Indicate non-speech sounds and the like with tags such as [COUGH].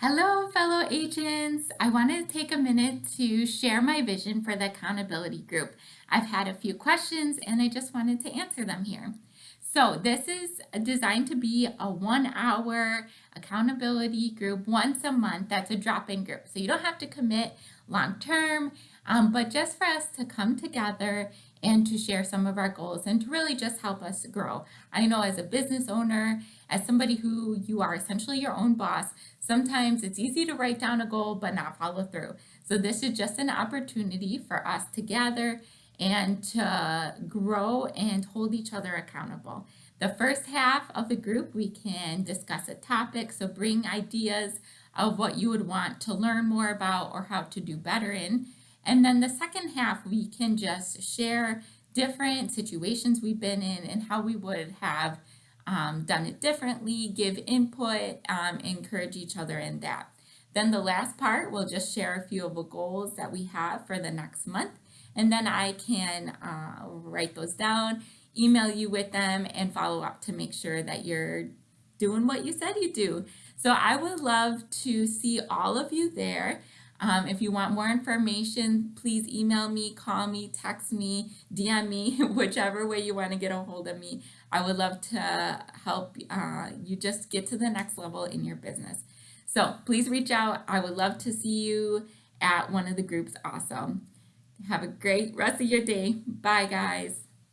Hello, fellow agents. I wanted to take a minute to share my vision for the accountability group. I've had a few questions and I just wanted to answer them here. So this is designed to be a one hour accountability group once a month. That's a drop-in group. So you don't have to commit long term, um, but just for us to come together and to share some of our goals and to really just help us grow. I know as a business owner, as somebody who you are essentially your own boss, sometimes it's easy to write down a goal but not follow through. So this is just an opportunity for us to gather and to grow and hold each other accountable. The first half of the group, we can discuss a topic, so bring ideas of what you would want to learn more about or how to do better in. And then the second half, we can just share different situations we've been in and how we would have um, done it differently, give input, um, encourage each other in that. Then the last part, we'll just share a few of the goals that we have for the next month. And then I can uh, write those down, email you with them, and follow up to make sure that you're doing what you said you do. So I would love to see all of you there. Um, if you want more information, please email me, call me, text me, DM me, [LAUGHS] whichever way you want to get a hold of me. I would love to help uh, you just get to the next level in your business. So please reach out. I would love to see you at one of the groups also. Have a great rest of your day. Bye, guys.